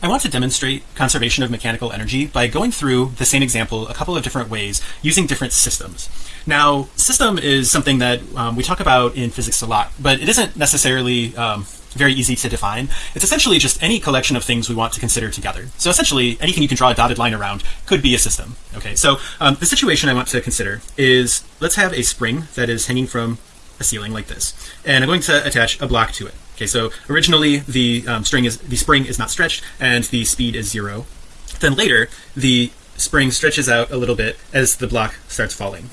I want to demonstrate conservation of mechanical energy by going through the same example a couple of different ways using different systems. Now, system is something that um, we talk about in physics a lot, but it isn't necessarily um, very easy to define. It's essentially just any collection of things we want to consider together. So essentially anything you can draw a dotted line around could be a system. Okay, so um, the situation I want to consider is let's have a spring that is hanging from a ceiling like this, and I'm going to attach a block to it. Okay, so originally the um, string is the spring is not stretched and the speed is zero. Then later the spring stretches out a little bit as the block starts falling.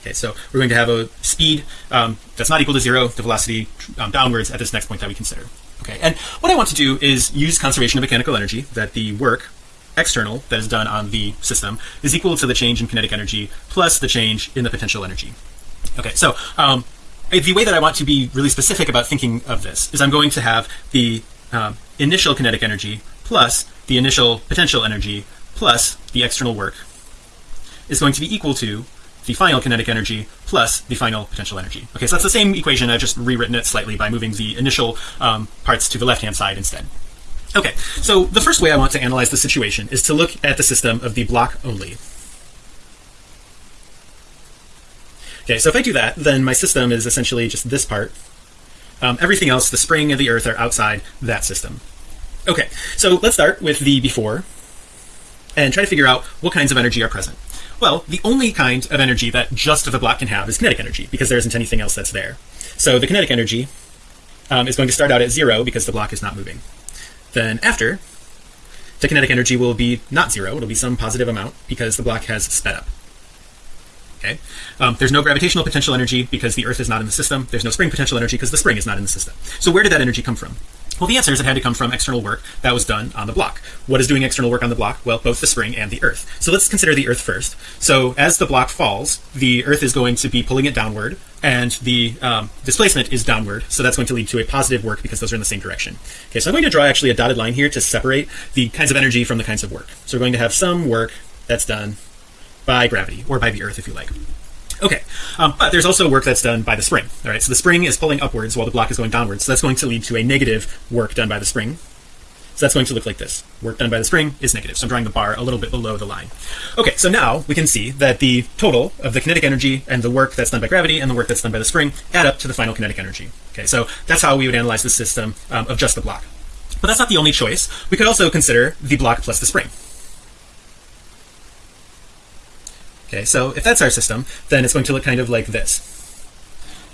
Okay, so we're going to have a speed um, that's not equal to zero, the velocity um, downwards at this next point that we consider. Okay, and what I want to do is use conservation of mechanical energy that the work external that is done on the system is equal to the change in kinetic energy plus the change in the potential energy. Okay, so um, the way that I want to be really specific about thinking of this is I'm going to have the um, initial kinetic energy plus the initial potential energy plus the external work is going to be equal to the final kinetic energy plus the final potential energy. Okay, so that's the same equation. I've just rewritten it slightly by moving the initial um, parts to the left hand side instead. Okay, so the first way I want to analyze the situation is to look at the system of the block only. Okay, so if I do that, then my system is essentially just this part. Um, everything else, the spring and the earth are outside that system. Okay, so let's start with the before and try to figure out what kinds of energy are present. Well, the only kind of energy that just the block can have is kinetic energy because there isn't anything else that's there. So the kinetic energy um, is going to start out at zero because the block is not moving. Then after, the kinetic energy will be not zero. It'll be some positive amount because the block has sped up okay? Um, there's no gravitational potential energy because the earth is not in the system. There's no spring potential energy because the spring is not in the system. So where did that energy come from? Well the answer is it had to come from external work that was done on the block. What is doing external work on the block? Well both the spring and the earth. So let's consider the earth first. So as the block falls the earth is going to be pulling it downward and the um, displacement is downward. So that's going to lead to a positive work because those are in the same direction. Okay so I'm going to draw actually a dotted line here to separate the kinds of energy from the kinds of work. So we're going to have some work that's done by gravity or by the earth if you like. Okay um, but there's also work that's done by the spring. All right so the spring is pulling upwards while the block is going downwards. So that's going to lead to a negative work done by the spring. So that's going to look like this. Work done by the spring is negative. So I'm drawing the bar a little bit below the line. Okay so now we can see that the total of the kinetic energy and the work that's done by gravity and the work that's done by the spring add up to the final kinetic energy. Okay so that's how we would analyze the system um, of just the block. But that's not the only choice. We could also consider the block plus the spring okay so if that's our system then it's going to look kind of like this.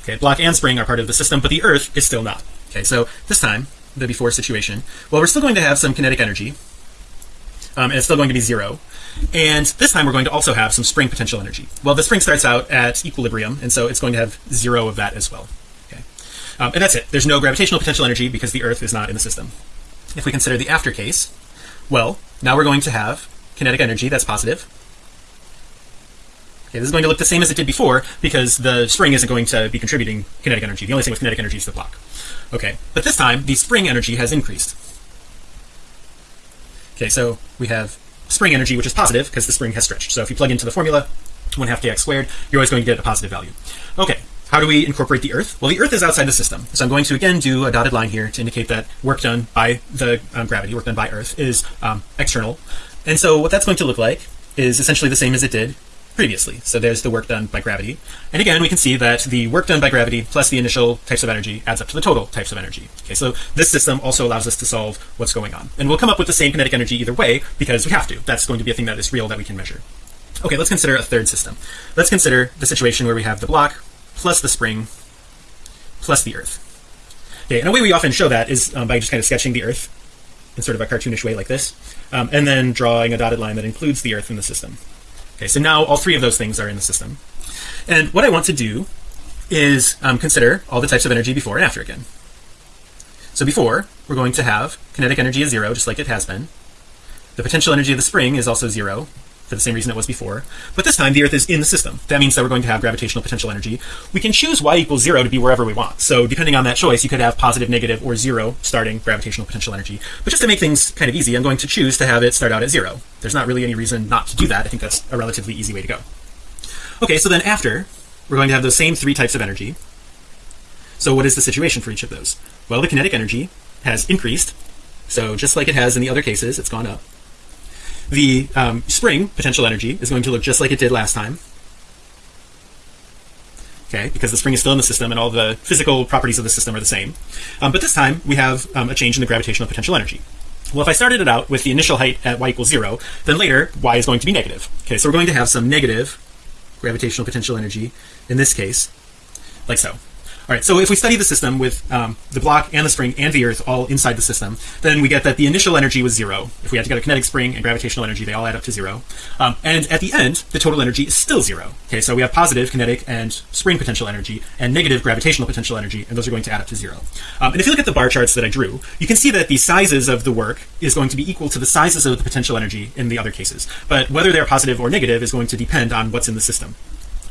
Okay block and spring are part of the system but the earth is still not. Okay so this time the before situation well we're still going to have some kinetic energy um, and it's still going to be zero. And this time we're going to also have some spring potential energy. Well the spring starts out at equilibrium and so it's going to have zero of that as well. Okay um, and that's it. There's no gravitational potential energy because the earth is not in the system. If we consider the after case well now we're going to have kinetic energy that's positive Okay, this is going to look the same as it did before because the spring isn't going to be contributing kinetic energy. The only thing with kinetic energy is the block. Okay, but this time the spring energy has increased. Okay, so we have spring energy, which is positive because the spring has stretched. So if you plug into the formula, one half kx squared, you're always going to get a positive value. Okay, how do we incorporate the earth? Well, the earth is outside the system. So I'm going to again do a dotted line here to indicate that work done by the um, gravity, work done by earth is um, external. And so what that's going to look like is essentially the same as it did previously. So there's the work done by gravity. And again we can see that the work done by gravity plus the initial types of energy adds up to the total types of energy. Okay so this system also allows us to solve what's going on. And we'll come up with the same kinetic energy either way because we have to. That's going to be a thing that is real that we can measure. Okay let's consider a third system. Let's consider the situation where we have the block plus the spring plus the earth. Okay and a way we often show that is um, by just kind of sketching the earth in sort of a cartoonish way like this um, and then drawing a dotted line that includes the earth in the system okay so now all three of those things are in the system. And what I want to do is um, consider all the types of energy before and after again. So before we're going to have kinetic energy is zero just like it has been. The potential energy of the spring is also zero for the same reason it was before. But this time the earth is in the system. That means that we're going to have gravitational potential energy. We can choose y equals zero to be wherever we want. So depending on that choice you could have positive negative or zero starting gravitational potential energy. But just to make things kind of easy I'm going to choose to have it start out at zero. There's not really any reason not to do that. I think that's a relatively easy way to go. Okay so then after we're going to have those same three types of energy. So what is the situation for each of those? Well the kinetic energy has increased. So just like it has in the other cases it's gone up the um, spring potential energy is going to look just like it did last time. Okay because the spring is still in the system and all the physical properties of the system are the same. Um, but this time we have um, a change in the gravitational potential energy. Well if I started it out with the initial height at y equals zero then later y is going to be negative. Okay so we're going to have some negative gravitational potential energy in this case like so all right so if we study the system with um, the block and the spring and the earth all inside the system then we get that the initial energy was zero. If we had to get a kinetic spring and gravitational energy they all add up to zero. Um, and at the end the total energy is still zero. Okay so we have positive kinetic and spring potential energy and negative gravitational potential energy and those are going to add up to zero. Um, and if you look at the bar charts that I drew you can see that the sizes of the work is going to be equal to the sizes of the potential energy in the other cases. But whether they're positive or negative is going to depend on what's in the system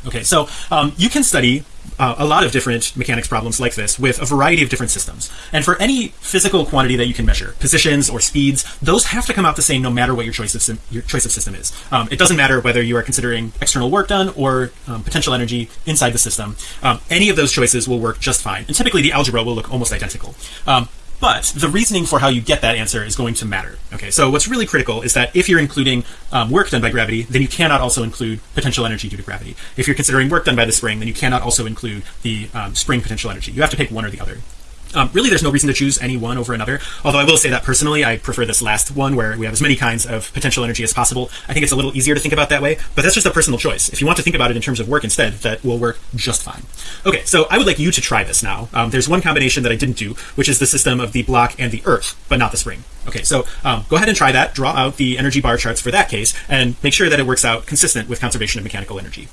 okay so um, you can study uh, a lot of different mechanics problems like this with a variety of different systems. And for any physical quantity that you can measure positions or speeds those have to come out the same no matter what your choice of your choice of system is. Um, it doesn't matter whether you are considering external work done or um, potential energy inside the system. Um, any of those choices will work just fine. And typically the algebra will look almost identical. Um, but the reasoning for how you get that answer is going to matter. Okay so what's really critical is that if you're including um, work done by gravity then you cannot also include potential energy due to gravity. If you're considering work done by the spring then you cannot also include the um, spring potential energy. You have to pick one or the other um, really there's no reason to choose any one over another. Although I will say that personally I prefer this last one where we have as many kinds of potential energy as possible. I think it's a little easier to think about that way but that's just a personal choice. If you want to think about it in terms of work instead that will work just fine. Okay so I would like you to try this now. Um, there's one combination that I didn't do which is the system of the block and the earth but not the spring. Okay so um, go ahead and try that. Draw out the energy bar charts for that case and make sure that it works out consistent with conservation of mechanical energy